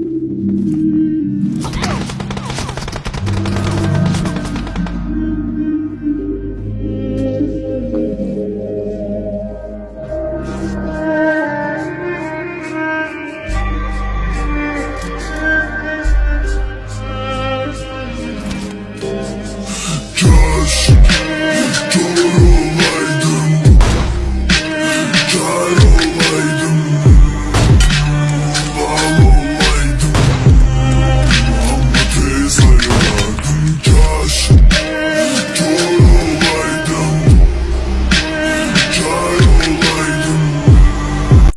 you